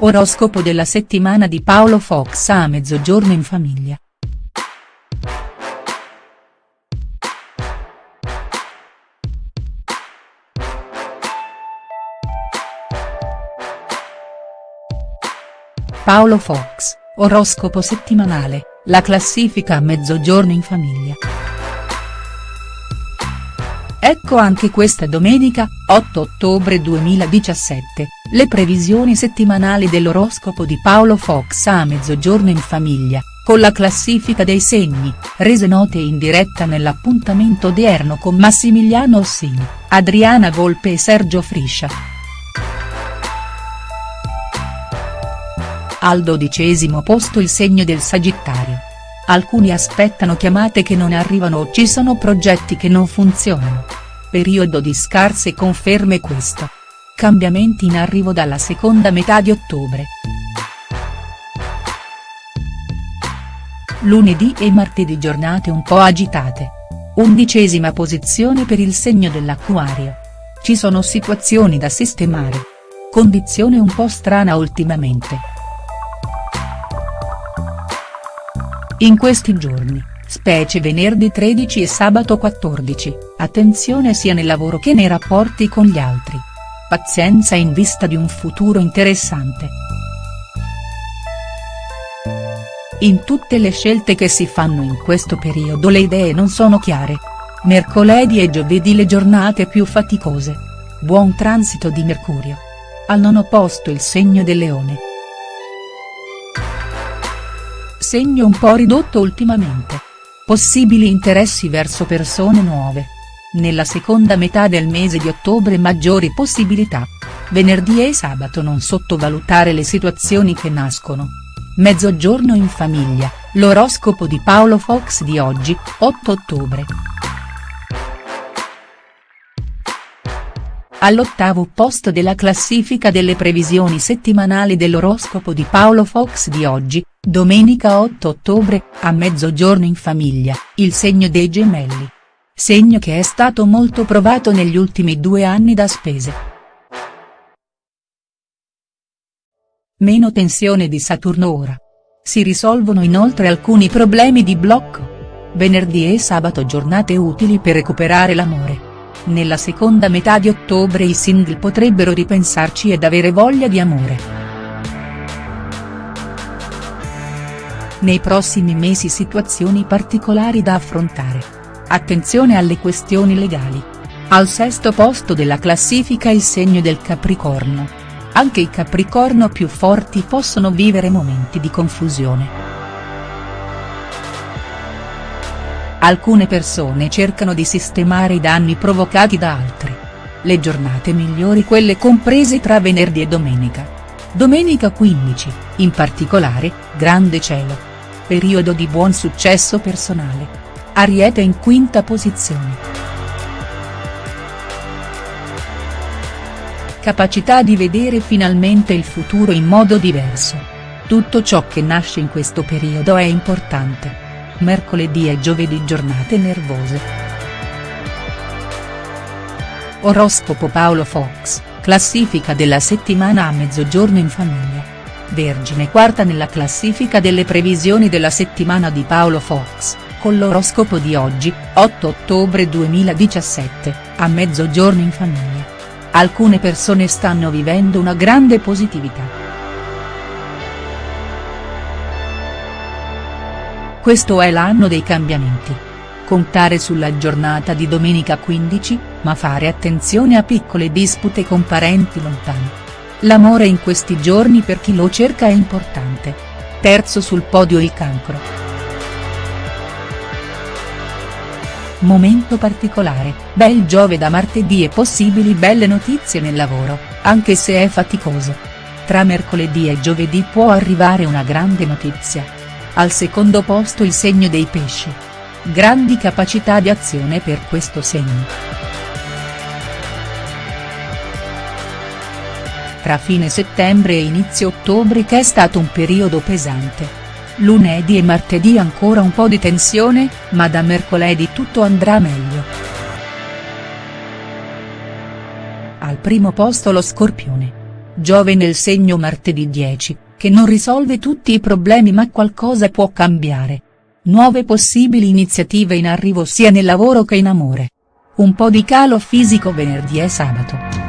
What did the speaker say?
Oroscopo della settimana di Paolo Fox a mezzogiorno in famiglia. Paolo Fox, oroscopo settimanale, la classifica a mezzogiorno in famiglia. Ecco anche questa domenica, 8 ottobre 2017, le previsioni settimanali dell'oroscopo di Paolo Fox a mezzogiorno in famiglia, con la classifica dei segni, rese note in diretta nell'appuntamento odierno con Massimiliano Ossini, Adriana Volpe e Sergio Friscia. Al dodicesimo posto il segno del Sagittario. Alcuni aspettano chiamate che non arrivano o ci sono progetti che non funzionano. Periodo di scarse conferme questo. Cambiamenti in arrivo dalla seconda metà di ottobre. Lunedì e martedì giornate un po' agitate. Undicesima posizione per il segno dell'Acquario. Ci sono situazioni da sistemare. Condizione un po' strana ultimamente. In questi giorni, specie venerdì 13 e sabato 14, attenzione sia nel lavoro che nei rapporti con gli altri. Pazienza in vista di un futuro interessante. In tutte le scelte che si fanno in questo periodo le idee non sono chiare. Mercoledì e giovedì le giornate più faticose. Buon transito di Mercurio. Al nono posto il segno del leone segno un po' ridotto ultimamente. Possibili interessi verso persone nuove. Nella seconda metà del mese di ottobre maggiori possibilità. Venerdì e sabato non sottovalutare le situazioni che nascono. Mezzogiorno in famiglia, l'oroscopo di Paolo Fox di oggi, 8 ottobre. All'ottavo posto della classifica delle previsioni settimanali dell'oroscopo di Paolo Fox di oggi, domenica 8 ottobre, a mezzogiorno in famiglia, il segno dei gemelli. Segno che è stato molto provato negli ultimi due anni da spese. Meno tensione di Saturno ora. Si risolvono inoltre alcuni problemi di blocco. Venerdì e sabato giornate utili per recuperare l'amore nella seconda metà di ottobre i single potrebbero ripensarci ed avere voglia di amore. Nei prossimi mesi situazioni particolari da affrontare. Attenzione alle questioni legali. Al sesto posto della classifica il segno del Capricorno. Anche i Capricorno più forti possono vivere momenti di confusione. Alcune persone cercano di sistemare i danni provocati da altri. Le giornate migliori quelle comprese tra venerdì e domenica. Domenica 15, in particolare, grande cielo. Periodo di buon successo personale. Ariete in quinta posizione. Capacità di vedere finalmente il futuro in modo diverso. Tutto ciò che nasce in questo periodo è importante mercoledì e giovedì giornate nervose. Oroscopo Paolo Fox, classifica della settimana a mezzogiorno in famiglia. Vergine quarta nella classifica delle previsioni della settimana di Paolo Fox, con l'oroscopo di oggi, 8 ottobre 2017, a mezzogiorno in famiglia. Alcune persone stanno vivendo una grande positività. Questo è l'anno dei cambiamenti. Contare sulla giornata di domenica 15, ma fare attenzione a piccole dispute con parenti lontani. L'amore in questi giorni per chi lo cerca è importante. Terzo sul podio il cancro. Momento particolare, bel Giove da martedì e possibili belle notizie nel lavoro, anche se è faticoso. Tra mercoledì e giovedì può arrivare una grande notizia al secondo posto il segno dei pesci. Grandi capacità di azione per questo segno. Tra fine settembre e inizio ottobre che è stato un periodo pesante. Lunedì e martedì ancora un po' di tensione, ma da mercoledì tutto andrà meglio. Al primo posto lo Scorpione Giove nel segno martedì 10, che non risolve tutti i problemi ma qualcosa può cambiare. Nuove possibili iniziative in arrivo sia nel lavoro che in amore. Un po' di calo fisico venerdì e sabato.